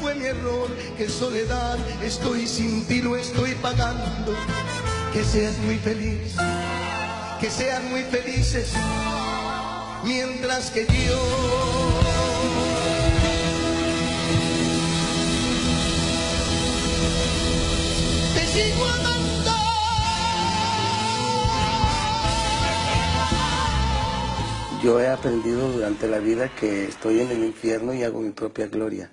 fue mi error, qué soledad, estoy sin ti, lo estoy pagando. Que seas muy feliz, que sean muy felices, mientras que yo te sigo amando. Yo he aprendido durante la vida que estoy en el infierno y hago mi propia gloria.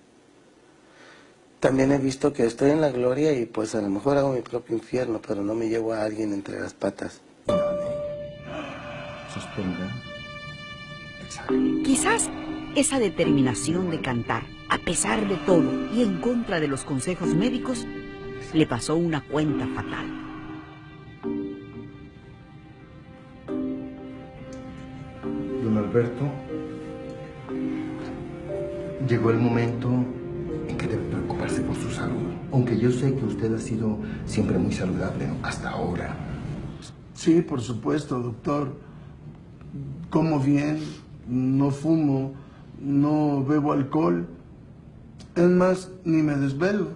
También he visto que estoy en la gloria y pues a lo mejor hago mi propio infierno, pero no me llevo a alguien entre las patas. Quizás esa determinación de cantar, a pesar de todo y en contra de los consejos médicos, le pasó una cuenta fatal. Don Alberto, llegó el momento en que debe preocuparse por su salud. Aunque yo sé que usted ha sido siempre muy saludable, hasta ahora. Sí, por supuesto, doctor. Como bien, no fumo, no bebo alcohol. Es más, ni me desvelo.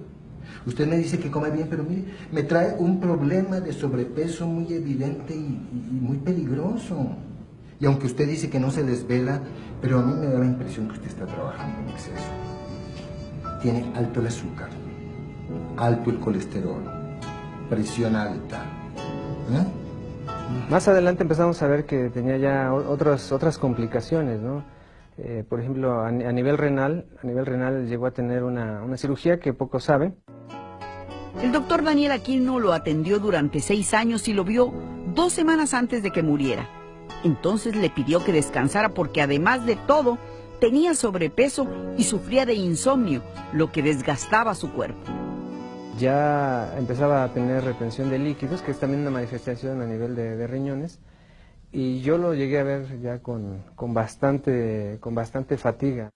Usted me dice que come bien, pero mire, me trae un problema de sobrepeso muy evidente y, y- y muy peligroso. Y aunque usted dice que no se desvela, pero a mí me da la impresión que usted está trabajando en exceso. Tiene alto el azúcar, alto el colesterol, presión alta. ¿eh? Más adelante empezamos a ver que tenía ya otras, otras complicaciones, ¿no? Eh, por ejemplo, a, a nivel renal, a nivel renal llegó a tener una, una cirugía que pocos saben. El doctor Daniel Aquino lo atendió durante seis años y lo vio dos semanas antes de que muriera. Entonces le pidió que descansara porque además de todo tenía sobrepeso y sufría de insomnio, lo que desgastaba su cuerpo. Ya empezaba a tener retención de líquidos, que es también una manifestación a nivel de, de riñones. Y yo lo llegué a ver ya con, con, bastante, con bastante fatiga.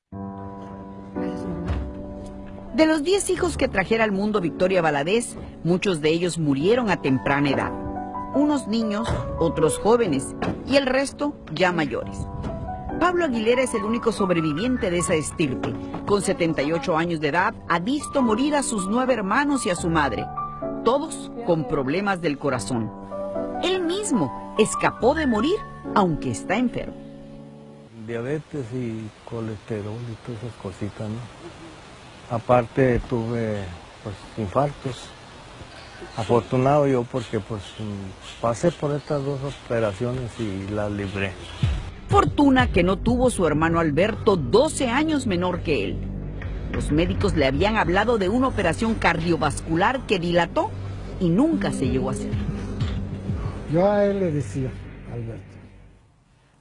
De los 10 hijos que trajera al mundo Victoria Valadez, muchos de ellos murieron a temprana edad. Unos niños, otros jóvenes y el resto ya mayores. Pablo Aguilera es el único sobreviviente de esa estirpe. Con 78 años de edad, ha visto morir a sus nueve hermanos y a su madre, todos con problemas del corazón. Él mismo escapó de morir, aunque está enfermo. Diabetes y colesterol y todas esas cositas, ¿no? Aparte tuve pues infartos. Afortunado yo porque pues pasé por estas dos operaciones y las libré. Fortuna que no tuvo su hermano Alberto, 12 años menor que él. Los médicos le habían hablado de una operación cardiovascular que dilató y nunca se llegó a hacer. Yo a él le decía, Alberto,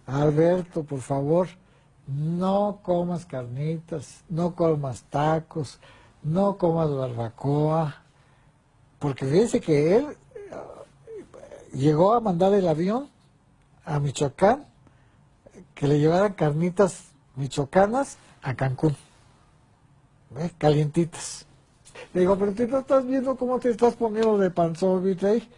Alberto, por favor, no comas carnitas, no comas tacos, no comas barbacoa, porque fíjese que él eh, llegó a mandar el avión a Michoacán, que le llevaran carnitas michoacanas a Cancún, ¿ves? calientitas. Le digo, pero tú no estás viendo cómo te estás poniendo de panzón, ahí.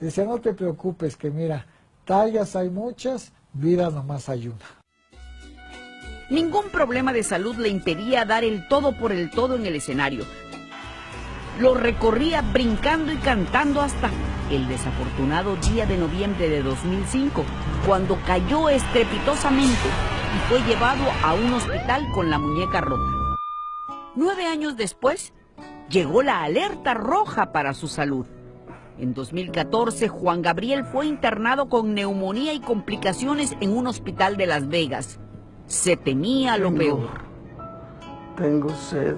Decía, no te preocupes, que mira, tallas hay muchas, vida nomás hay una. Ningún problema de salud le impedía dar el todo por el todo en el escenario. Lo recorría brincando y cantando hasta el desafortunado día de noviembre de 2005, cuando cayó estrepitosamente y fue llevado a un hospital con la muñeca rota. Nueve años después, llegó la alerta roja para su salud. En 2014, Juan Gabriel fue internado con neumonía y complicaciones en un hospital de Las Vegas. Se temía lo peor. Tengo sed.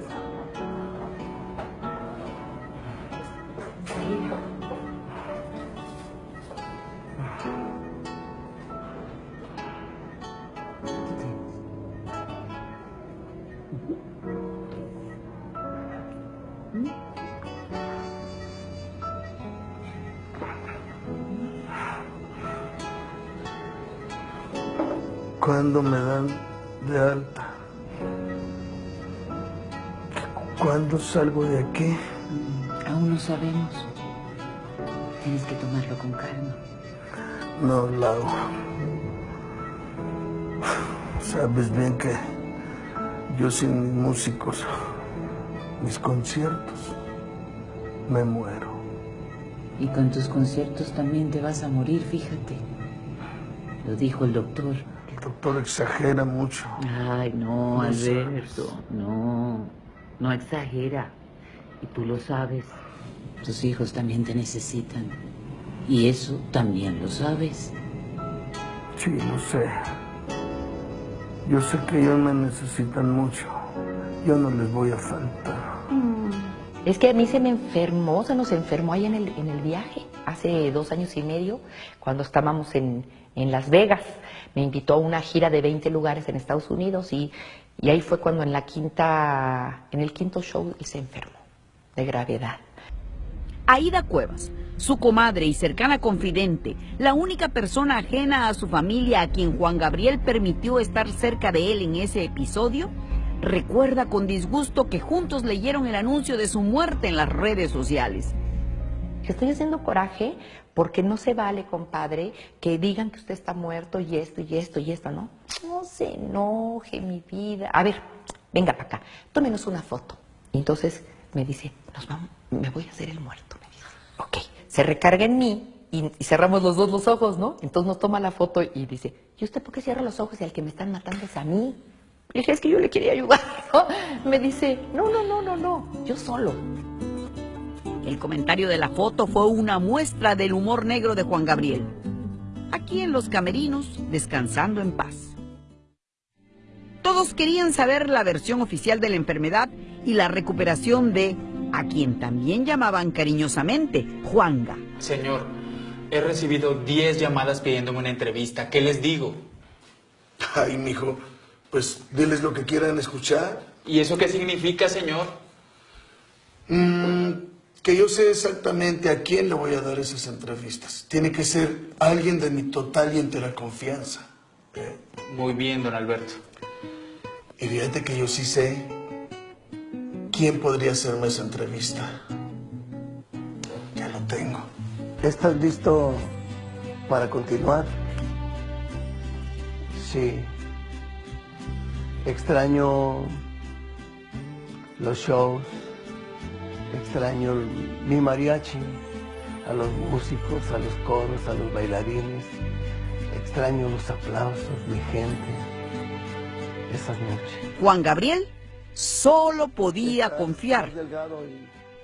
¿Cuándo me dan de alta? ¿Cuándo salgo de aquí? Aún no sabemos. Tienes que tomarlo con calma. No, Lau. Sabes bien que yo sin mis músicos mis conciertos, me muero. Y con tus conciertos también te vas a morir, fíjate. Lo dijo el doctor. El doctor exagera mucho. Ay, no, No Alberto, no, no exagera. Y tú lo sabes. Tus hijos también te necesitan. Y eso también lo sabes. Sí, lo sé. Yo sé que ellos me necesitan mucho. Yo no les voy a faltar. Es que a mí se me enfermó, se nos enfermó ahí en el, en el viaje, hace dos años y medio, cuando estábamos en, en Las Vegas. Me invitó a una gira de 20 lugares en Estados Unidos y, ahí fue cuando en la quinta, en el quinto show se enfermó de gravedad. Aida Cuevas, su comadre y cercana confidente, la única persona ajena a su familia a quien Juan Gabriel permitió estar cerca de él en ese episodio, recuerda con disgusto que juntos leyeron el anuncio de su muerte en las redes sociales. Estoy haciendo coraje porque no se vale, compadre, que digan que usted está muerto y esto y esto y esto, ¿no? No se enoje, mi vida. A ver, venga para acá, tómenos una foto. Entonces me dice, nos vamos, me voy a hacer el muerto, me dice. Ok, se recarga en mí y, cerramos los dos los ojos, ¿no? Entonces nos toma la foto y dice, ¿y usted por qué cierra los ojos y al que me están matando es a mí? Y dije, es que yo le quería ayudar, ¿no? Me dice, no, no, no, no, no, yo solo. El comentario de la foto fue una muestra del humor negro de Juan Gabriel. Aquí en los camerinos, descansando en paz. Todos querían saber la versión oficial de la enfermedad y la recuperación de, a quien también llamaban cariñosamente, Juanga. Señor, he recibido 10 llamadas pidiéndome una entrevista. ¿Qué les digo? Ay, mijo, pues diles lo que quieran escuchar. ¿Y eso qué significa, señor? Mm, que yo sé exactamente a quién le voy a dar esas entrevistas. Tiene que ser alguien de mi total y entera confianza. ¿eh? Muy bien, don Alberto. Y fíjate que yo sí sé quién podría hacerme esa entrevista. Ya lo tengo. ¿Estás listo para continuar? Sí. Extraño los shows, extraño mi mariachi, a los músicos, a los coros, a los bailarines, extraño los aplausos, mi gente, esas noches. Juan Gabriel solo podía Estás confiar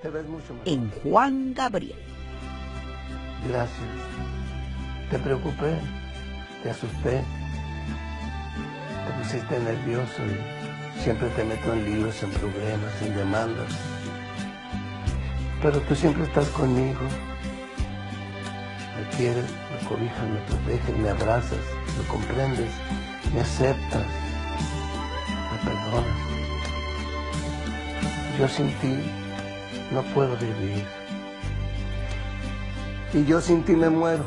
te ves mucho en Juan Gabriel. Gracias. Te preocupé, te asusté, te pusiste nervioso y siempre te meto en líos, en problemas, en demandas. Pero tú siempre estás conmigo. Me quieres, me cobijas, me proteges, me abrazas, me comprendes, me aceptas, me perdonas. Yo sin ti no puedo vivir. Y yo sin ti me muero.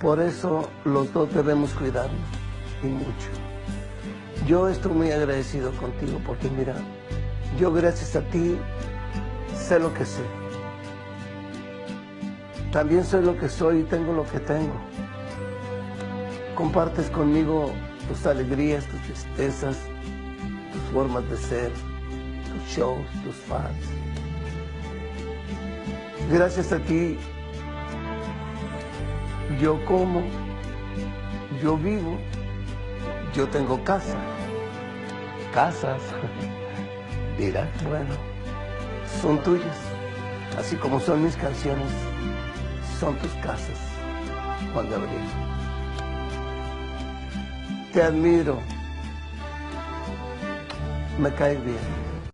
Por eso los dos debemos cuidarnos, y mucho. Yo estoy muy agradecido contigo porque mira, yo gracias a ti sé lo que sé. También soy lo que soy y tengo lo que tengo. Compartes conmigo tus alegrías, tus tristezas, tus formas de ser, tus shows, tus fans. Gracias a ti yo como, yo vivo, yo tengo casa, casas. Dirás, bueno, son tuyas, así como son mis canciones, son tus casas, Juan Gabriel. Te admiro, me caes bien.